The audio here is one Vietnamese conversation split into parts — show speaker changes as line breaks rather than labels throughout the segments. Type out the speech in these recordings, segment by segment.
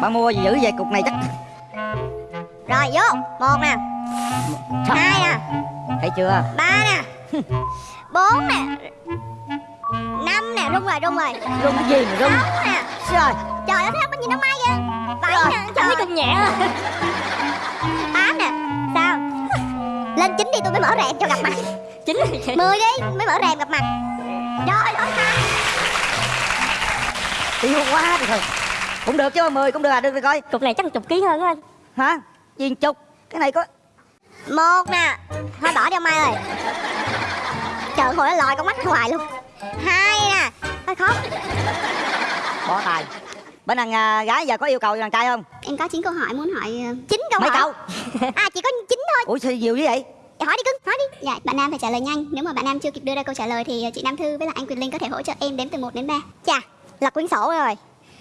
Bà mua gì dữ vậy cục này chắc.
Rồi vô. Một nè. Hai nè.
Thấy chưa?
Ba nè. Bốn nè. Năm nè. Rung rồi rung rồi.
Rung cái gì mà rung?
Sáu nè.
Rồi
Trời ơi thấy có nhìn nó may vậy? Bảy
Rồi,
nè Trời.
cũng nhẹ.
Tám nè. Sao? Lên chín đi tôi mới mở rèm cho gặp mặt.
Chính là
Mười đi mới mở rèm gặp mặt. Rồi rồi
Yêu quá thôi Cũng được chứ 10 cũng được à Được rồi coi.
Cục này chắc chục ký hơn á anh.
Hả? Viên chục? Cái này có
Một nè Thôi bỏ đi ông Mai ơi. Trời hồi nó lòi con mắt ra ngoài luôn. Hai nè Thôi khó
Bỏ tài. Bên đàn à, gái giờ có yêu cầu đàn trai không?
Em có 9 câu hỏi muốn hỏi ờ, chín câu
Mấy
hỏi
câu
À chỉ có 9 thôi.
Ủa sao nhiều như vậy?
Dạ, hỏi đi cưng, hỏi đi. Dạ, bạn Nam phải trả lời nhanh. Nếu mà bạn Nam chưa kịp đưa ra câu trả lời Thì chị Nam Thư với lại anh Quyền Linh có thể hỗ trợ em đếm từ 1 đến 3 Chà, lật quyển sổ rồi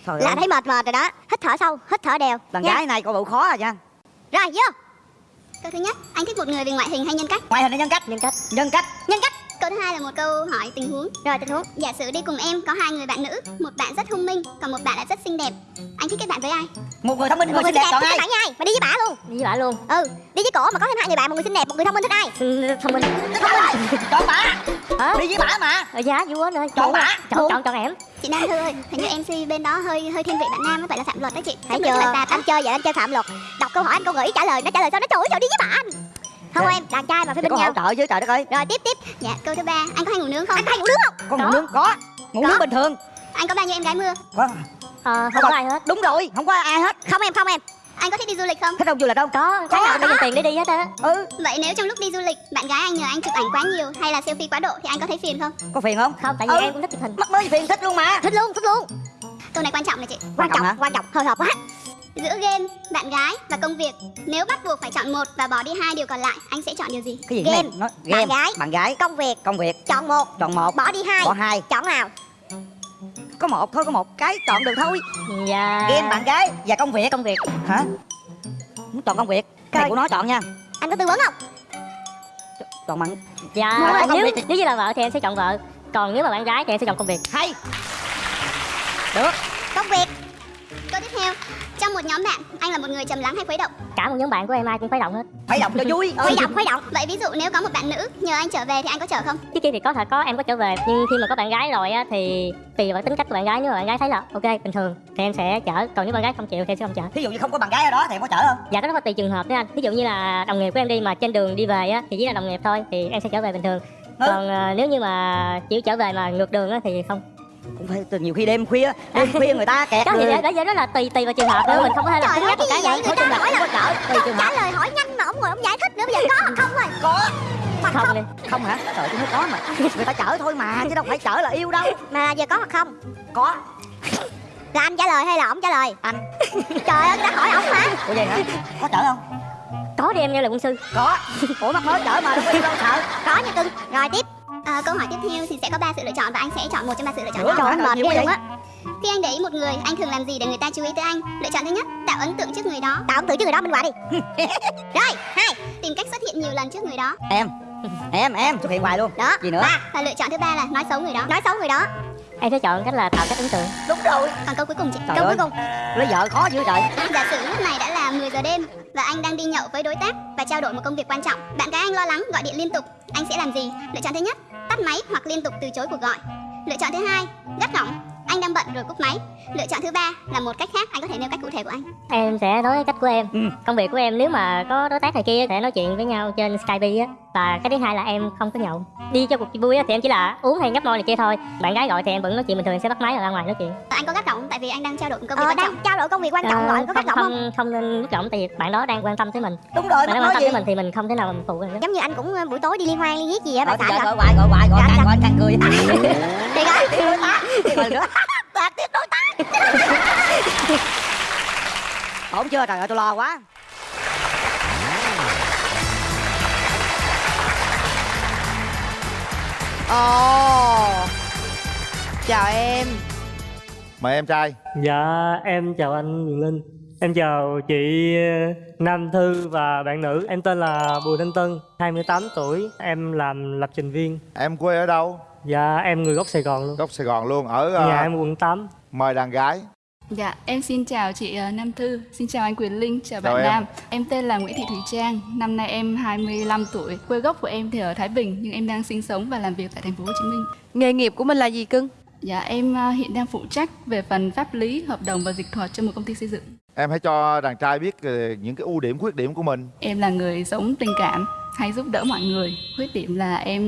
Trời
Là
ơi.
thấy mệt mệt rồi đó. Hít thở sâu, hít thở đều.
Đàn
nha.
gái này coi bộ khó à nha
Rồi, vô. Câu thứ nhất, anh thích một người về ngoại hình hay nhân cách?
Ngoại hình hay nhân cách?
Nhân cách.
Nhân cách.
Nhân cách Câu thứ hai là một câu hỏi tình huống. Rồi, tình huống. Giả sử đi cùng em có hai người bạn nữ Một bạn rất thông minh, còn một bạn lại rất xinh đẹp. Anh thích kết bạn với ai?
Một người thông minh, một người xinh đẹp chọn
thích
ai?
bạn với ai? Mà đi với bả luôn.
Với bả luôn.
Ừ, đi với cổ mà có thêm hai người bạn Một người xinh đẹp, một người thông minh thích ai?
Ừ, Thông minh.
Chọn bả.
Hả?
Đi với bả mà.
Ở giá dữ quá nữa
Chọn bả.
Chọn chọn chọn em.
Chị Nam Thư ơi, hình như MC bên đó hơi hơi thiên vị bạn Nam á, vậy là phạm luật đó chị.
Thấy
Chắc
chưa?
là
Anh chơi vậy anh chơi phạm luật. Đọc câu hỏi anh câu nghĩ trả lời. Nó trả lời sao? Nó chửi trời đi với bạn Không
Dạ.
em, đàn trai mà phải bên
có
nhau.
hỗ trợ chứ trời đất ơi.
Rồi tiếp tiếp. Dạ, câu thứ ba, anh có hay ngủ nướng không?
Anh có hay ngủ nướng không?
Có. Ngủ nướng? Có. Ngủ nướng bình thường.
Anh có bao nhiêu em gái mưa?
Có.
Ờ, Không có ai hết.
Đúng rồi. Không có ai hết.
Không em, không em.
Anh có thích đi du lịch không?
Thích không du lịch không?
Có. Tháng nào cũng tiền để đi hết á.
Ừ.
Vậy nếu trong lúc đi du lịch, bạn gái anh nhờ anh chụp ảnh quá nhiều hay là selfie quá độ thì anh có thấy phiền không?
Có phiền không?
Không tại vì
Ừ.
em cũng thích chụp hình.
Mất mới phiền thích luôn mà.
Thích luôn, thích luôn.
Câu này quan trọng này chị.
Quan
Quan
trọng
trọng,
hả?
quan trọng, hồi hộp quá
Giữa game, bạn gái và công việc, nếu bắt buộc phải chọn một và bỏ đi hai điều còn lại, anh sẽ chọn điều gì?
Cái gì?
Game.
Nói, game.
Bạn gái.
Bạn gái.
Công việc,
Công việc.
Chọn một.
Chọn một.
Bỏ đi hai.
Bỏ hai.
Chọn nào?
Có một thôi có một cái chọn được thôi.
Dạ.
Game bạn gái và công việc.
Công việc.
Hả? Muốn chọn công việc. Cái này của nó chọn nha.
Anh có tư vấn không?
Chọn bạn.
Dạ
Mua
nếu,
việc.
nếu như là vợ thì em sẽ chọn vợ. Còn nếu mà bạn gái thì em sẽ chọn công việc.
Hay. Được
trong một nhóm bạn, anh là một người trầm lắng hay khuấy động?
Cả một nhóm bạn của em ai cũng khuấy động hết.
Phải động cho vui.
Khuấy động, khuấy động.
Vậy ví dụ nếu có một bạn nữ nhờ anh trở về thì anh có chở không?
Trước kia thì có thật có em có trở về. Nhưng khi mà có bạn gái rồi á thì Tùy vào tính cách của bạn gái. Nếu mà bạn gái thấy là ok bình thường Thì em sẽ chở. Còn nếu bạn gái không chịu thì em sẽ không chở.
Thí dụ như không có bạn gái ở đó thì em có chở không?
Dạ cái đó có tùy trường hợp đó anh Ví dụ như là đồng nghiệp của em đi mà trên đường đi về á Thì chỉ là đồng nghiệp thôi Thì em sẽ trở về bình thường.
Ừ.
Còn ờ, nếu như mà chỉ trở về mà ngược đường á thì không
Cũng phải từ nhiều khi đêm khuya Đêm khuya người ta kẹt
Đó thì
người.
đó, đó, đó là tùy tùy vào trường hợp nữa
Ừ.
Mình không có thể là
ơi,
nhắc một
cái vậy?
Nói chung là không có chở Tùy trường
Trả
hợp.
lời hỏi nhanh mà ông ngồi ông giải thích nữa Bây giờ có hoặc không rồi?
Có
Hoặc
Không
không.
đi.
Không hả? Trời tôi nói có mà. Người ta chở thôi mà Chứ đâu phải chở là yêu đâu.
Mà giờ có hoặc không?
Có.
Là anh trả lời hay là ông trả lời?
Anh.
Trời ơi, đã hỏi ông mà
Ủa vậy hả? Có chở không?
Có đi em nghe lời quân sư.
Có. Ủa mắc mới chở mà đâu có yêu đâu sợ.
Có nha cưng. Rồi tiếp
À, câu hỏi tiếp theo thì sẽ có ba sự lựa chọn và anh sẽ chọn một trong ba sự lựa chọn đó.
mệt
nhiều
ghê luôn á
Khi anh để ý một người, anh thường làm gì để người ta chú ý tới anh? Lựa chọn thứ nhất, tạo ấn tượng trước người đó.
Tạo ấn tượng cho người đó minh họa đi
Rồi, hai, tìm cách xuất hiện nhiều lần trước người đó.
Em Em em xuất hiện hoài luôn
Đó
Gì nữa
Ba
Và lựa chọn thứ ba là nói xấu người đó.
Nói xấu người đó
Em sẽ chọn cách là tạo cách ấn tượng
Đúng rồi
Còn câu cuối cùng chị.
Trời
Câu
ơi
cuối cùng
Lấy vợ khó dữ trời
Giả sử lúc này đã là 10 giờ đêm và anh đang đi nhậu với đối tác và trao đổi một công việc quan trọng. Bạn gái anh lo lắng gọi điện liên tục, anh sẽ làm gì? Lựa chọn thứ nhất, tắt máy hoặc liên tục từ chối cuộc gọi. Lựa chọn thứ hai, gắt gỏng, anh đang bận rồi cúp máy. Lựa chọn thứ ba là một cách khác, anh có thể nêu cách cụ thể của anh.
Em sẽ nói cách của em
Ừ.
Công việc của em nếu mà có đối tác này kia Sẽ nói chuyện với nhau trên Skype á Và cái thứ hai là em không có nhậu. Đi cho cuộc vui á thì em chỉ là uống hay nhấp môi này kia thôi. Bạn gái gọi thì em vẫn nói chuyện bình thường em sẽ bắt máy rồi ra ngoài nói chuyện.
Anh có gắt gỏng tại vì anh đang trao đổi công việc
Ờ
quan
đang
trọng.
trao đổi công việc quan trọng
Ờ,
gọi có gắt gỏng không
không, không nên lúc giọng tại vì bạn đó đang quan tâm tới mình.
Đúng rồi
Bạn đó quan tâm
gì?
tới mình thì mình không thể nào mà mình phụ được
Giống như anh cũng ờ, buổi tối đi liên hoan liên viết gì á
Gọi
bạn
thì
rồi
gọi hoài gọi hoài gọi
Dạ,
càng
dạ.
gọi càng cười.
Đi coi
Tiếp đối tác Tiếp rồi nữa. Tiếp đối tác Ổn chưa? Trời ơi tôi lo quá
Ồ. Chào em.
Mời em trai.
Dạ em chào anh Quyền Linh. Em chào chị ờ, Nam Thư và bạn nữ. Em tên là Bùi Thanh Tân 28 tuổi. Em làm lập trình viên.
Em quê ở đâu?
Dạ em người gốc Sài Gòn luôn.
Gốc Sài Gòn luôn Ở ờ,
Nhà em quận 8
Mời đàn gái
Dạ, em xin chào chị ờ, Nam Thư, xin chào anh Quyền Linh, chào,
Chào
bạn
em.
Nam. Em tên là Nguyễn Thị Thùy Trang, năm nay em 25 tuổi. Quê gốc của em thì ở Thái Bình nhưng em đang sinh sống và làm việc tại thành phố Hồ Chí Minh.
Nghề nghiệp của mình là gì cưng?
Dạ, em ờ, hiện đang phụ trách về phần pháp lý, hợp đồng và dịch thuật cho một công ty xây dựng.
Em hãy cho đàn trai biết ờ, những cái ưu điểm khuyết điểm của mình
Em là người sống tình cảm, hay giúp đỡ mọi người. Khuyết điểm là em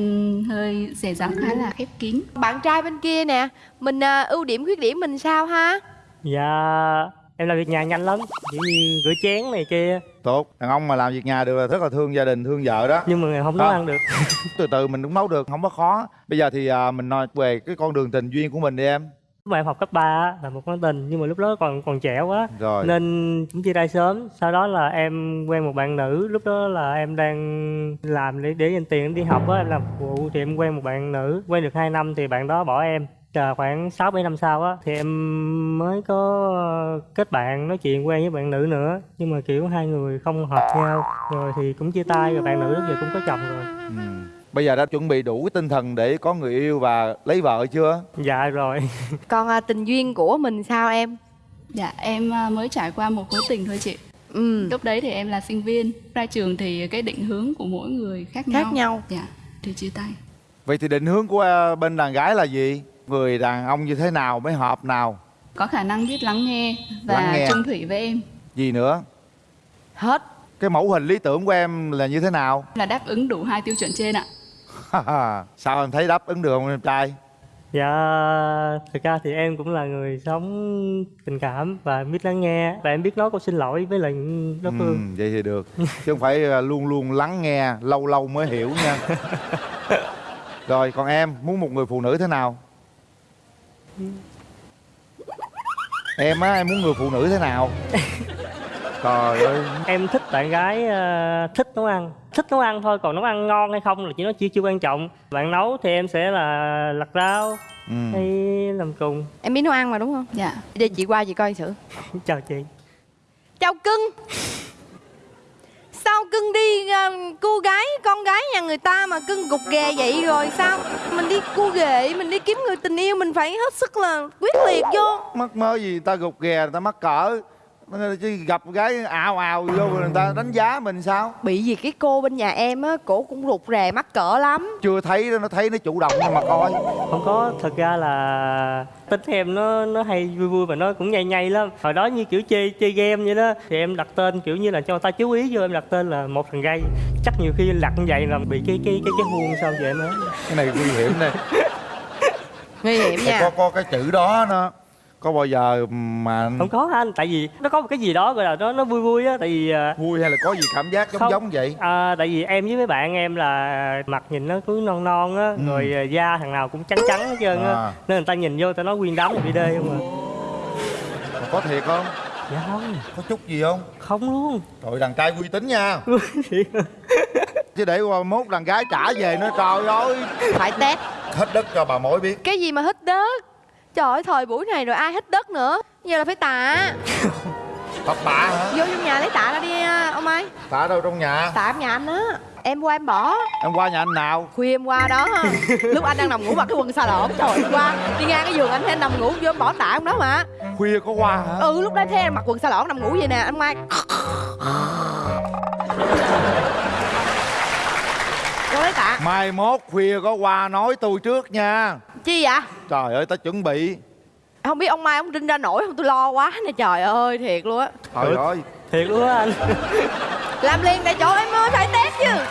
hơi dè dặt khá là khép kín.
Bạn trai bên kia nè Mình à, ưu điểm khuyết điểm mình sao ha
dạ em làm việc nhà nhanh lắm chỉ như rửa chén này kia.
Tốt Đàn ông mà làm việc nhà được là rất là thương gia đình, thương vợ đó.
Nhưng mà không nấu
À.
ăn được.
Từ từ mình cũng nấu được, không có khó. Bây giờ thì à, mình nói về cái con đường tình duyên của mình đi em.
Lúc mà em học cấp 3 là một mối tình nhưng mà lúc đó còn còn trẻ quá.
Rồi.
Nên cũng chia tay sớm sau đó là em quen một bạn nữ lúc đó là em đang làm để để dành tiền đi học á em làm phục vụ thì em quen một bạn nữ. Quen được 2 năm thì bạn đó bỏ em Chờ khoảng 6 7 năm sau á thì em mới có kết bạn nói chuyện quen với bạn nữ nữa nhưng mà kiểu hai người không hợp nhau rồi thì cũng chia tay rồi bạn nữ lúc giờ cũng có chồng rồi
ừ. Bây giờ đã chuẩn bị đủ cái tinh thần để có người yêu và lấy vợ chưa?
dạ rồi
Còn à, tình duyên của mình sao em
Dạ, em ờ, mới trải qua một mối tình thôi chị.
Ừ
Lúc đấy thì em là sinh viên, ra trường thì cái định hướng của mỗi người khác nhau.
Khác nhau
Dạ, thì chia tay.
Vậy thì định hướng của à, bên đàn gái là gì? Người đàn ông như thế nào mới hợp nào?
Có khả năng biết lắng nghe và
Lắng nghe.
chung thủy với em
Gì nữa?
Hết
Cái mẫu hình lý tưởng của em là như thế nào?
là đáp ứng đủ hai tiêu chuẩn trên ạ.
Sao em thấy đáp ứng được không em trai?
Dạ, thực ra thì em cũng là người sống tình cảm và biết lắng nghe và em biết nói câu xin lỗi với lại đối phương.
Ừ, vậy thì được chứ không phải à, luôn luôn lắng nghe lâu lâu mới hiểu nha rồi còn em muốn một người phụ nữ thế nào em á em muốn người phụ nữ thế nào trời ơi
Em thích bạn gái ờ, thích nấu ăn, thích nấu ăn thôi, còn nấu ăn ngon hay không là chỉ nó chưa chưa quan trọng. Bạn nấu thì em sẽ là lặt rau
ừ.
hay làm cùng.
Em biết nấu ăn mà đúng không
Dạ.
Để chị qua chị coi thử
Chào chị.
Chào cưng Sao cưng đi uh, cô gái con gái nhà người ta mà cưng gục ghè vậy rồi sao? Mình đi cô ghệ mình đi kiếm người tình yêu mình phải hết sức là quyết liệt vô.
Mắc mơ gì người ta gục ghè người ta mắc cỡ chứ gặp gái ào ào vô người ta đánh giá mình sao
Bị gì cái cô bên nhà em á Cổ cũng rụt rè mắc cỡ lắm
chưa thấy nó thấy nó chủ động nhưng mà coi
Không có, thật ra là tính em nó nó hay vui vui và nó cũng nhây nhây lắm. Hồi đó như kiểu chơi chơi game vậy đó thì em đặt tên kiểu như là cho người ta chú ý vô em đặt tên là một thằng gay. Chắc nhiều khi đặt như vậy là bị cái cái cái cái huông sao vậy em á.
cái này nguy hiểm đây
Nguy hiểm
có
nha
có cái chữ đó nó có bao giờ mà
không có anh? Tại vì nó có một cái gì đó gọi là nó nó vui vui á tại vì à,
vui hay là có gì cảm giác giống
Không.
giống vậy?
À, tại vì em với mấy bạn em là mặt nhìn nó cứ non non á
Ừ.
rồi à, da thằng nào cũng trắng trắng hết trơn á.
À.
nên người ta nhìn vô người ta nói nguyên đám là đi đê không à.
Mà có thiệt không?
Dạ không.
Có chút gì không?
Không luôn.
Trời đàn trai uy tín nha. Chứ để qua mốt đàn gái trả về nữa trời ơi.
Phải test.
Hết đất cho bà mối biết.
Cái gì mà hít đất Trời ơi thời buổi này rồi ai hít đất nữa. Giờ là phải tạ.
Thật tạ hả?
Vô trong nhà lấy tạ ra đi ông ơi.
Tạ đâu trong nhà?
Tạ em nhà anh á. Em qua em bỏ.
Em qua nhà anh nào?
Khuya em qua đó. Lúc anh đang nằm ngủ mặc cái quần xà lộn Trời em qua. Đi ngang cái giường anh thấy anh nằm ngủ Vô em bỏ tạ ông đó mà.
Khuya có qua hả?
Ừ lúc đó thấy anh mặc quần xà lộn nằm ngủ vậy nè Anh Mai. Vô lấy tạ.
Mai mốt khuya có qua nói tôi trước nha
Chi vậy?
Trời ơi ta chuẩn bị.
Không biết ông Mai ông rinh ra nổi không? Tôi lo quá nè Trời ơi thiệt luôn á.
Trời ơi.
thiệt luôn á anh.
Làm liền tại chỗ em ơi phải test chứ.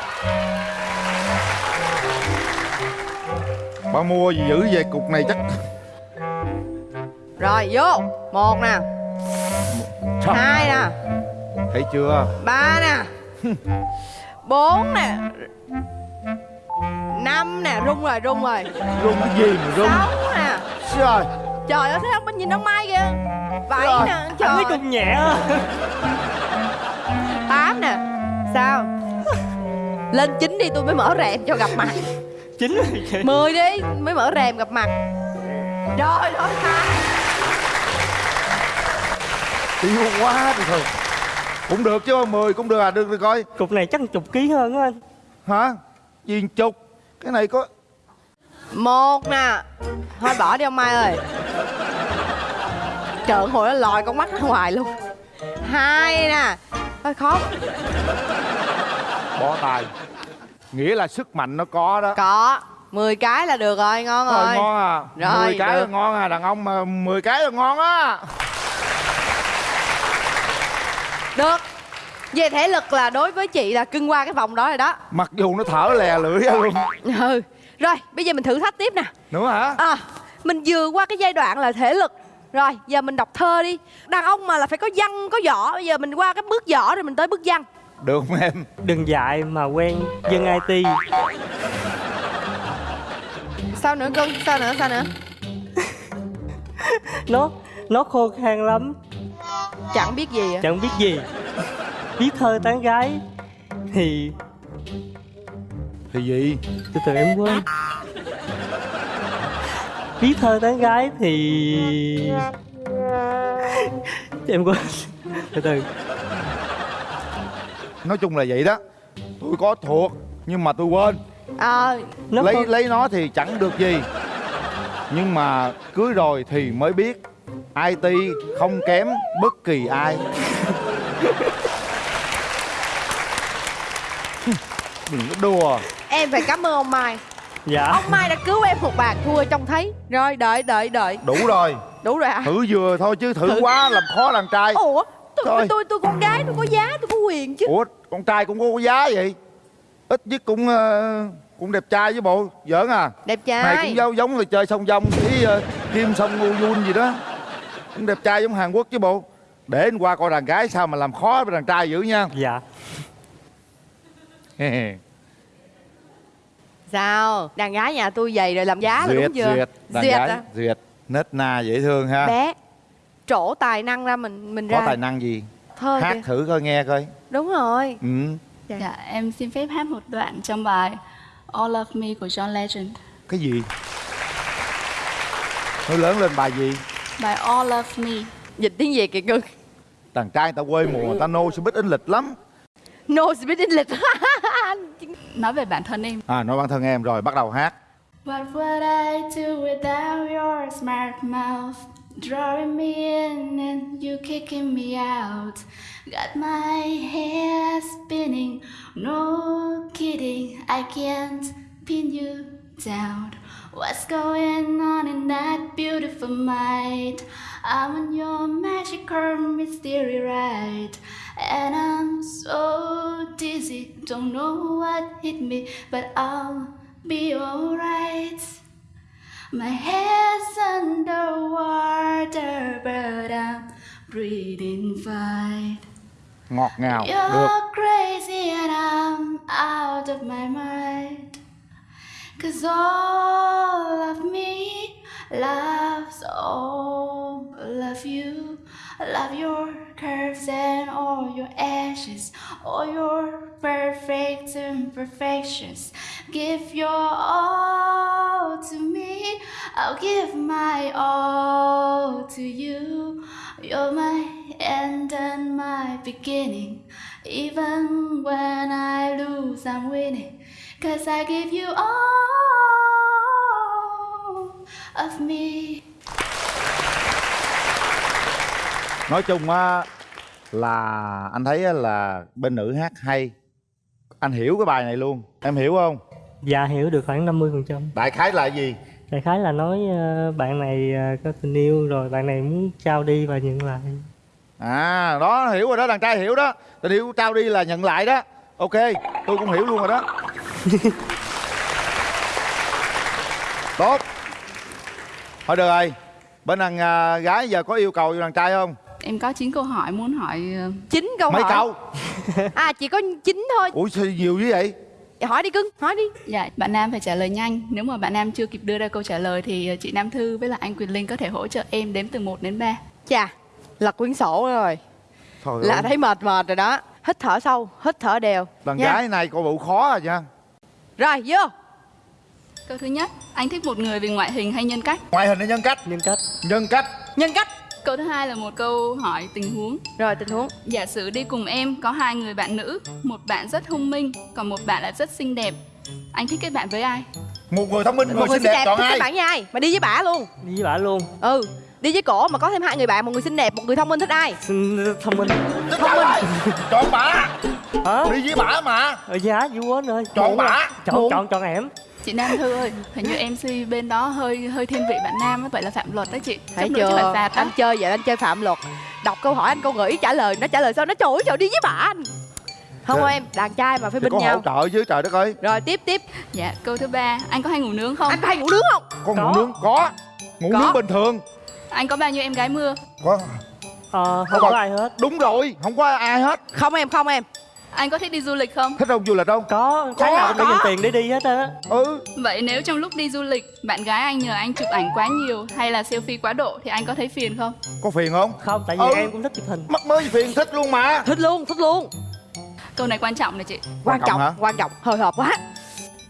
Bà mua gì dữ về cục này chắc
Rồi vô. Một nè.
Trời,
Hai nè.
Thấy chưa?
Ba nè. Bốn nè năm nè rung rồi rung rồi.
Rung cái gì mà rung?
Sáu nè.
Trời.
Trời ơi thấy không bên nhìn ông mai kìa? Bảy
Rồi,
nè trời.
cũng nhẹ á.
Tám nè. Sao? Lên chín đi tôi mới mở rèm cho gặp mặt.
Rồi chị.
mười đi mới mở rèm gặp mặt. Rồi thôi ha
Tiêu quá thì thôi. Cũng được chứ 10 cũng được à Được được coi
cục này chắc chục ký hơn á anh.
Hả? Viên chục Cái này có
một nè. Thôi bỏ đi ông mai ơi. Trợn hồi nó lòi con mắt ra ngoài luôn. Hai nè. Hơi khó.
Bó tay. Nghĩa là sức mạnh nó có đó.
Có. 10 cái là được rồi ngon
rồi
rồi.
ngon à.
Rồi,
10 cái
được.
là ngon à. Đàn ông mà 10 cái là ngon á.
Được về thể lực là đối với chị là cưng qua cái vòng đó rồi đó.
Mặc dù nó thở lè lưỡi ra luôn.
Ừ rồi bây giờ mình thử thách tiếp nè.
Nữa hả?
À mình vừa qua cái giai đoạn là thể lực. Rồi giờ mình đọc thơ đi. Đàn ông mà là phải có văn có võ. Bây giờ mình qua cái bước võ rồi mình tới bước văn.
Được không em?
Đừng dại mà quen dân IT
sao nữa cưng sao nữa sao nữa?
Nó nó khô khan lắm.
Chẳng biết gì à
chẳng biết gì viết thơ tán gái. Thì
thì gì?
Từ từ em quên. Viết thơ tán gái thì em quên. Từ từ.
Nói chung là vậy đó. Tôi có thuộc nhưng mà tôi quên.
À,
nó
lấy
khô-
lấy nó thì chẳng được gì. Nhưng mà cưới rồi thì mới biết IT không kém bất kỳ ai đừng có đùa.
Em phải cảm ơn ông mai.
Dạ.
Ông mai đã cứu em một bàn thua trông thấy. Rồi đợi đợi đợi.
Đủ rồi.
Đủ rồi hả
thử vừa thôi chứ thử,
Thử.
quá làm khó đàn trai.
Ủa tôi,
Thôi.
tôi tôi con gái tôi có giá tôi có quyền chứ.
Ủa con trai cũng có giá vậy. Ít nhất cũng ờ, cũng đẹp trai với bộ. Giỡn à.
Đẹp trai.
Cũng giống giống là chơi song dong với uh, kim song ngu yun gì đó. Cũng đẹp trai giống hàn quốc chứ bộ. Để anh qua coi đàn gái sao mà làm khó với đàn trai dữ nha.
Dạ
sao? Đàn gái nhà tôi dày rồi làm giá là
duyệt
đúng chưa?
duyệt đàn
Duyệt
gái
à?
duyệt. Nết na dễ thương ha.
Bé trổ tài năng ra mình mình
có
ra.
tài năng gì?
Thơ
hát
kìa
thử coi nghe coi.
Đúng rồi.
Ừ.
Dạ, em xin phép hát một đoạn trong bài All of Me của John Legend.
cái gì? Nói lớn lên bài gì?
Bài All of Me.
dịch tiếng việt kìa cưng
đàn trai người ta quê mùa người ta biết in lịch lắm.
No speed lịch
Nói về bản thân em.
à nói bản thân em rồi bắt đầu hát
What would I do without your smart mouth? Drawing me in and you kicking me out. Got my head spinning, no kidding, I can't pin you down. What's going on in that beautiful mind? I'm on your magical mystery ride. And I'm so dizzy, don't know what hit me, but I'll be alright. My head's underwater, but I'm breathing fine.
ngọt ngào được
You're crazy and I'm out of my mind. Cause all of me loves all of you. Love your curves and all your edges, all your perfect imperfections. Give your all to me, I'll give my all to you. You're my end and my beginning. Even when I lose, I'm winning. Cause I give you all of me.
Nói chung á là anh thấy là bên nữ hát hay. Anh hiểu cái bài này luôn. Em hiểu không?
Dạ hiểu được khoảng 50% phần trăm.
Đại khái là gì?
Đại khái là nói ờ, bạn này ờ, có tình yêu rồi bạn này muốn trao đi và nhận lại.
À đó hiểu rồi đó đàn trai hiểu đó. Tình yêu trao đi là nhận lại đó. Ok tôi cũng hiểu luôn rồi đó. Tốt. Thôi được rồi. Bên đàn à, gái giờ có yêu cầu cho đàn trai không
Em có 9 câu hỏi muốn hỏi ờ,
chín câu
mấy
hỏi.
câu?
À chỉ có chín thôi.
Ủa sao nhiều như vậy?
Hỏi đi cưng hỏi đi.
Dạ, bạn Nam phải trả lời nhanh. Nếu mà bạn Nam chưa kịp đưa ra câu trả lời thì ờ, chị Nam Thư với lại anh Quyền Linh có thể hỗ trợ em đếm từ 1 đến 3.
chà lật quyển sổ rồi.
Thôi
là
ơi,
thấy mệt mệt rồi đó. Hít thở sâu hít thở đều.
Đàn
nha.
gái này coi bộ khó rồi nha.
Rồi vô.
Câu thứ nhất, anh thích một người vì ngoại hình hay nhân cách?
ngoại hình hay nhân cách?
Nhân cách.
Nhân cách.
Nhân cách
Câu thứ hai là một câu hỏi tình huống.
rồi tình huống.
Giả sử đi cùng em có hai người bạn nữ, một bạn rất thông minh, còn một bạn là rất xinh đẹp. Anh thích kết bạn với ai?
một người thông minh một
một
người xinh đẹp chọn
thích
ai?
kết bạn với ai? Mà đi với bả luôn.
Đi với bà luôn.
Ừ đi với cổ mà có thêm hai người bạn một người xinh đẹp một người thông minh thích ai?
Thông minh.
Thông minh. Chọn bà
hả?
Đi với bả mà.
Ở giá vui quá ơi.
Chọn bả.
Chọn chọn chọn em
Chị Nam Thư ơi, hình như MC bên đó hơi hơi thiên vị bạn nam á, vậy là phạm luật đó chị.
thấy
chắc phải
chưa
phạt đó.
anh chơi vậy anh chơi phạm luật đọc câu hỏi anh câu gợi ý trả lời nó trả lời sao nó trời ơi trời đi với bạn không
Trời.
em đàn trai mà phải bên
có hỗ
nhau
trợ chứ trời đất ơi
rồi tiếp tiếp
Dạ, câu thứ ba, anh có hay ngủ nướng không?
anh có hay ngủ nướng không
con
Có.
ngủ nướng có ngủ
Có.
nướng bình thường
Anh có bao nhiêu em gái mưa?
có
ờ, không
Có
có ai hết
đúng rồi không có ai hết
không em không em
Anh có thích đi du lịch không?
thích không du lịch không
có tháng nào cũng phải
có.
dành tiền để đi hết á
ừ
Vậy nếu trong lúc đi du lịch, bạn gái anh nhờ anh chụp ảnh quá nhiều hay là selfie quá độ thì anh có thấy phiền không?
có phiền không
không tại vì
Ừ.
em cũng thích chụp hình
mắc mới phiền thích luôn mà
thích luôn thích luôn
Câu này quan trọng này chị.
quan
Quan trọng
trọng
hả?
quan trọng hồi hộp quá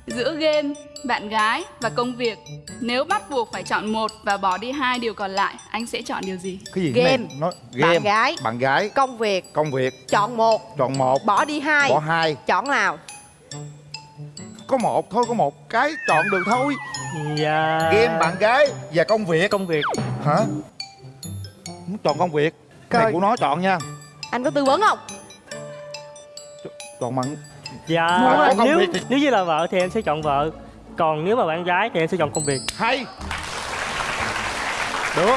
Giữa game, bạn gái và công việc, nếu bắt buộc phải chọn một và bỏ đi hai điều còn lại, anh sẽ chọn điều gì?
cái gì?
Game.
nói game.
bạn gái
bạn gái.
công việc.
Công việc.
Chọn một.
Chọn một.
Bỏ đi hai.
Bỏ hai.
Chọn nào?
Có một thôi có một cái chọn được thôi.
Và
game bạn gái và công việc.
Công việc.
Hả? Muốn chọn công việc. Cái này của nó chọn nha.
Anh có tư vấn không?
Chọn bạn. Có công
nếu
thì-
nếu như là vợ thì em sẽ chọn vợ còn nếu mà bạn gái thì em sẽ chọn công việc.
Hay. Được.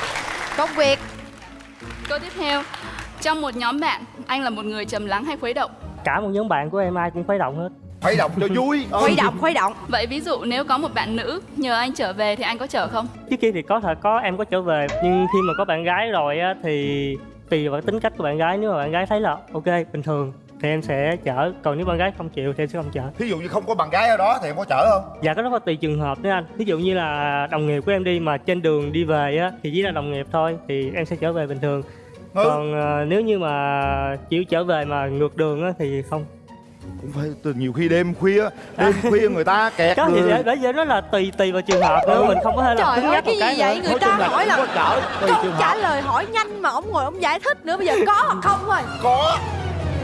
Công việc.
Câu tiếp theo, trong một nhóm bạn, anh là một người trầm lắng hay khuấy động?
cả một nhóm bạn của em ai cũng khuấy động hết.
Phải động cho vui. Ừ.
khuấy động khuấy động.
Vậy ví dụ nếu có một bạn nữ nhờ anh trở về thì anh có chở không?
trước kia thì có thật có em có trở về. Nhưng khi mà có bạn gái rồi á thì tùy vào tính cách của bạn gái. Nếu mà bạn gái thấy là ok bình thường thì em sẽ chở. Còn nếu bạn gái không chịu thì em sẽ không chở.
Thí dụ như không có bạn gái ở đó thì em có chở không?
Dạ cái đó là tùy trường hợp nữa anh. Ví dụ như là đồng nghiệp của em đi mà trên đường đi về á thì chỉ là đồng nghiệp thôi thì em sẽ trở về bình thường.
Ừ.
còn ờ, nếu như mà chịu trở về mà ngược đường á thì không.
Cũng phải từ nhiều khi đêm khuya đêm khuya người ta kẹt
có
người.
để, để vậy nó là tùy tùy vào trường hợp nữa mình không có thể là cứng nhắc
cái gì
cái
vậy?
nữa.
Người
Nói
ta hỏi là
cũng có chở tùy
câu trả lời hỏi nhanh mà ông ngồi ông giải thích nữa bây giờ có hoặc không thôi.
Có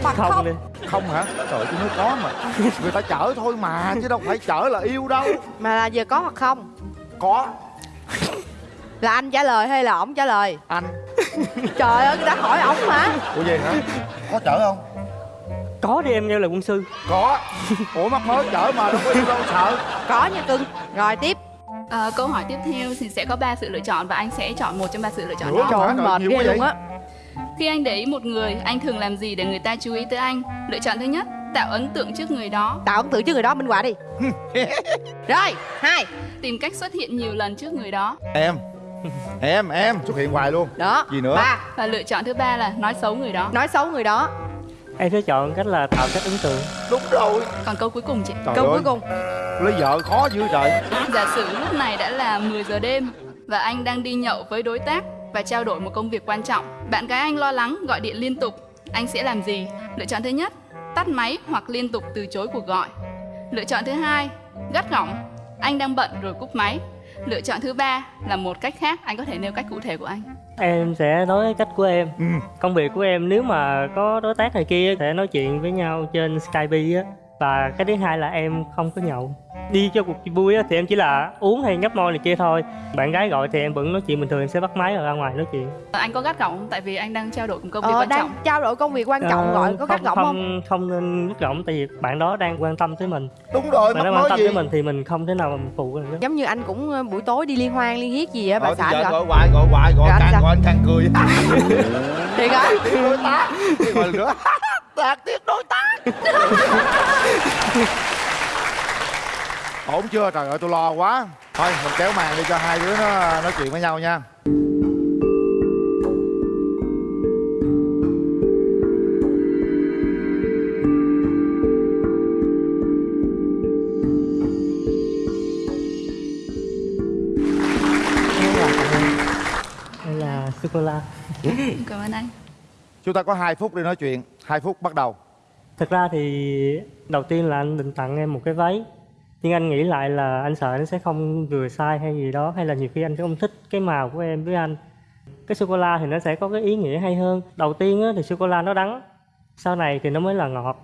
hoặc
không
không,
đi.
Không hả? Trời tôi nói có mà. Người ta chở thôi mà chứ đâu phải chở là yêu đâu.
Mà là giờ có hoặc không?
Có.
Là anh trả lời hay là ổng trả lời?
Anh.
Trời ơi người ta hỏi ổng mà.
Ủa vậy hả? Có chở không?
Có đi em nêu là quân sư.
Có. Ủa mắc mới chở mà đâu có yêu đâu sợ.
Có nha cưng. Rồi tiếp.
À, câu hỏi tiếp theo thì sẽ có 3 sự lựa chọn và anh sẽ chọn một trong ba sự lựa chọn
Ủa,
đó.
trời mệt
nhiều
ghê
quá
luôn á
Khi anh để ý một người, anh thường làm gì để người ta chú ý tới anh? Lựa chọn thứ nhất, tạo ấn tượng trước người đó,
tạo ấn tượng trước người đó minh họa đi. Rồi hai.
Tìm cách xuất hiện nhiều lần trước người đó.
em em em. Xuất hiện hoài luôn.
Đó
Gì nữa?
ba.
Và lựa chọn thứ ba là nói xấu người đó.
nói xấu người đó.
Em sẽ chọn cách là tạo cách ấn tượng.
Đúng rồi.
Còn câu cuối cùng chị.
trời
câu
ơi.
cuối cùng.
Lấy vợ khó dữ trời.
Giả sử lúc này đã là 10 giờ đêm và anh đang đi nhậu với đối tác và trao đổi một công việc quan trọng. Bạn gái anh lo lắng gọi điện liên tục. Anh sẽ làm gì? Lựa chọn thứ nhất, tắt máy hoặc liên tục từ chối cuộc gọi. Lựa chọn thứ hai, gắt gỏng. Anh đang bận rồi cúp máy. Lựa chọn thứ ba là một cách khác. Anh có thể nêu cách cụ thể của anh.
em sẽ nói cách của em
ừ.
công việc của em nếu mà có đối tác này kia sẽ nói chuyện với nhau trên skype á và cái thứ hai là em không có nhậu. Đi cho cuộc vui á thì em chỉ là uống hay nhấp môi này kia thôi. Bạn gái gọi thì em vẫn nói chuyện bình thường em sẽ bắt máy rồi ra ngoài nói chuyện.
Anh có gắt gỏng không? Tại vì anh đang trao đổi công việc
ờ,
quan
đang
trọng.
trao đổi công việc quan trọng
Ờ,
gọi có gắt gỏng không?
không không nên gắt gỏng tại vì bạn đó đang quan tâm tới mình.
Đúng rồi
bạn đó quan tâm
gì?
tới mình thì mình không thể nào mà phụ được.
Giống như anh cũng ờ, buổi tối đi liên hoan liên hiết gì á bà
ờ, thì
xã gọi
gọi hoài gọi hoài gọi càng
sao?
gọi anh càng cười.
Thiệt hả
tác tiếp đối tác. Ổn chưa? Trời ơi tôi lo quá. Thôi mình kéo màn đi cho hai đứa nó nói chuyện với nhau nha.
Đây là sô cô la.
Cảm ơn anh.
chúng ta có hai phút để nói chuyện hai phút bắt đầu.
Thực ra thì đầu tiên là anh định tặng em một cái váy. Nhưng anh nghĩ lại là anh sợ nó sẽ không vừa sai hay gì đó, hay là nhiều khi anh sẽ không thích cái màu của em với anh. Cái sô cô la thì nó sẽ có cái ý nghĩa hay hơn. Đầu tiên thì sô cô la nó đắng, sau này thì nó mới là ngọt.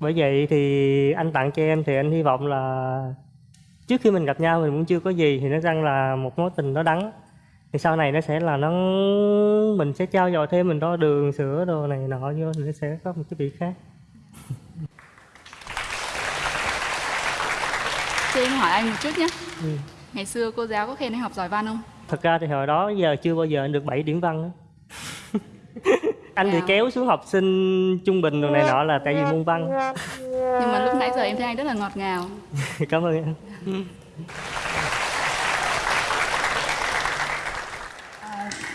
Bởi vậy thì anh tặng cho em thì anh hy vọng là trước khi mình gặp nhau mình cũng chưa có gì thì nó rằng là một mối tình nó đắng thì sau này nó sẽ là nó mình sẽ trao dồi thêm mình đo đường sữa đồ này nọ vô thì nó sẽ có một cái vị khác
Cho em hỏi anh một chút nhé.
Ừ.
Ngày xưa cô giáo có khen anh học giỏi văn không?
thật ra thì hồi đó giờ chưa bao giờ anh được 7 điểm văn á anh bị
Wow.
kéo xuống học sinh trung bình đồ này nọ là tại vì môn văn
Nhưng mà lúc nãy giờ em thấy anh rất là ngọt ngào.
cảm ơn anh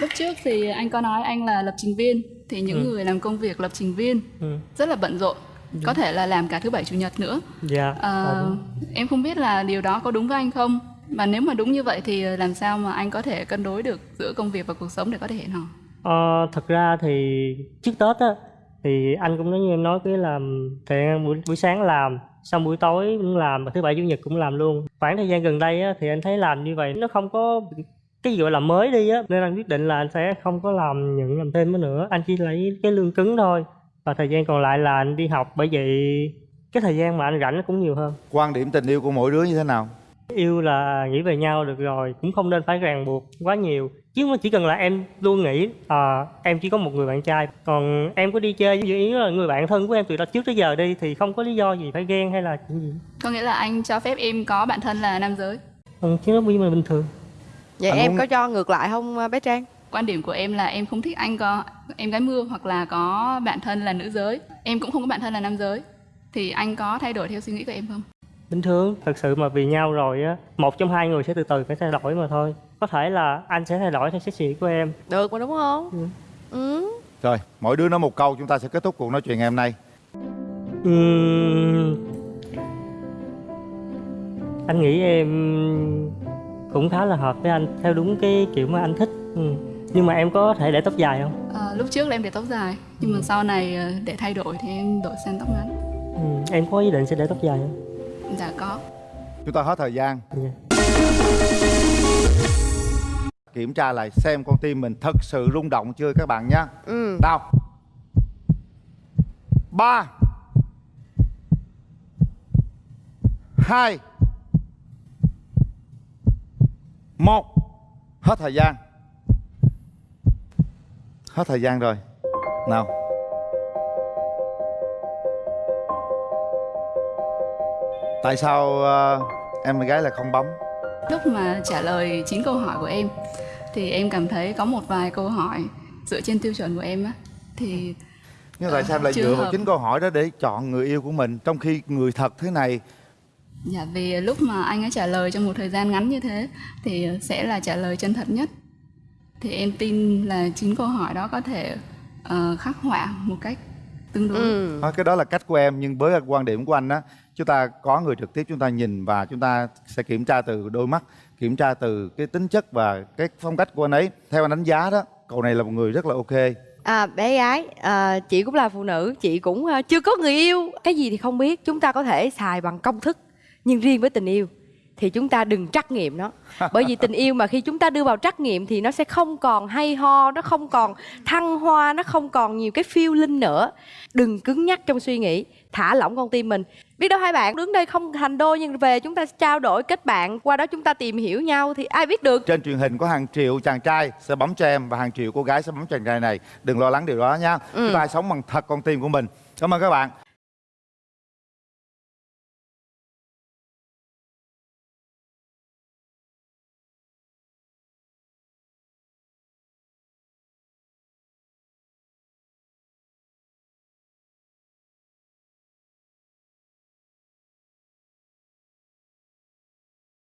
Lúc trước thì anh có nói anh là lập trình viên. Thì những
Ừ.
người làm công việc lập trình viên
ừ.
rất là bận rộn. Có thể là làm cả thứ bảy chủ nhật nữa.
dạ
Ờ,
ổn.
em không biết là điều đó có đúng với anh không? Và nếu mà đúng như vậy thì làm sao mà anh có thể cân đối được giữa công việc và cuộc sống để có thể hẹn hò?
Ờ, thật ra thì trước Tết á thì anh cũng nói như em nói cái là thì buổi, buổi sáng làm xong buổi tối cũng làm và thứ bảy chủ nhật cũng làm luôn khoảng thời gian gần đây á thì anh thấy làm như vậy nó không có cái gì gọi là mới đi á nên anh quyết định là anh sẽ không có làm nhận làm thêm nữa. Anh chỉ lấy cái lương cứng thôi. Và thời gian còn lại là anh đi học bởi vậy cái thời gian mà anh rảnh nó cũng nhiều hơn.
Quan điểm tình yêu của mỗi đứa như thế nào?
Yêu là nghĩ về nhau được rồi cũng không nên phải ràng buộc quá nhiều. Chứ chỉ cần là em luôn nghĩ à, em chỉ có một người bạn trai. Còn em có đi chơi với ý là người bạn thân của em từ đó trước tới giờ đi thì không có lý do gì phải ghen hay là chuyện gì.
Có nghĩa là anh cho phép em có bạn thân là nam giới.
ừ, chứ nó bình thường
Vậy
Anh
em
muốn-
có cho ngược lại không à, bé Trang?
Quan điểm của em là em không thích anh có em gái mưa hoặc là có bạn thân là nữ giới. Em cũng không có bạn thân là nam giới. Thì anh có thay đổi theo suy nghĩ của em không?
bình thường thật sự mà vì nhau rồi á một trong hai người sẽ từ từ phải thay đổi mà thôi có thể là anh sẽ thay đổi theo suy nghĩ của em
Được mà đúng không?
Ừ.
Ừ.
rồi mỗi đứa nói một câu chúng ta sẽ kết thúc cuộc nói chuyện ngày hôm nay
Ừm, anh nghĩ em cũng khá là hợp với anh theo đúng cái kiểu mà anh thích ừ. nhưng mà em có thể để tóc dài không
Ờ, lúc trước là em để tóc dài nhưng mà sau này ờ, để thay đổi thì em đổi sang tóc ngắn.
ừ. em có ý định sẽ để tóc dài không
Dạ có.
chúng ta hết thời gian
Dạ.
kiểm tra lại xem con tim mình thật sự rung động chưa các bạn nhé
Ừ.
nào ba hai một. Hết thời gian. Hết thời gian rồi. Nào. Tại sao ờ, em gái lại không bấm?
Lúc mà trả lời 9 câu hỏi của em thì em cảm thấy có một vài câu hỏi dựa trên tiêu chuẩn của em á thì
nhưng tại sao lại
Chưa
dựa vào chính câu hỏi đó để chọn người yêu của mình trong khi người thật thế này
dạ vì lúc mà anh ấy trả lời trong một thời gian ngắn như thế thì sẽ là trả lời chân thật nhất. Thì em tin là 9 câu hỏi đó có thể ờ, khắc họa một cách tương đối.
Ừ.
Đó, cái đó là cách của em nhưng với quan điểm của anh á chúng ta có người trực tiếp chúng ta nhìn và chúng ta sẽ kiểm tra từ đôi mắt kiểm tra từ cái tính chất và cái phong cách của anh ấy theo anh đánh giá đó cậu này là một người rất là ok
À, bé gái, à, chị cũng là phụ nữ, chị cũng à, chưa có người yêu. Cái gì thì không biết, chúng ta có thể xài bằng công thức. Nhưng riêng với tình yêu thì chúng ta đừng trắc nghiệm nó. Bởi vì tình yêu mà khi chúng ta đưa vào trắc nghiệm thì nó sẽ không còn hay ho, nó không còn thăng hoa, nó không còn nhiều cái feeling nữa. Đừng cứng nhắc trong suy nghĩ, thả lỏng con tim mình. Biết đâu hai bạn đứng đây không thành đôi nhưng về chúng ta trao đổi kết bạn, qua đó chúng ta tìm hiểu nhau thì ai biết được.
trên truyền hình có hàng triệu chàng trai sẽ bấm cho em và hàng triệu cô gái sẽ bấm chàng trai này đừng lo lắng điều đó nha
Ừ.
chúng ta sống bằng thật con tim của mình cảm ơn các bạn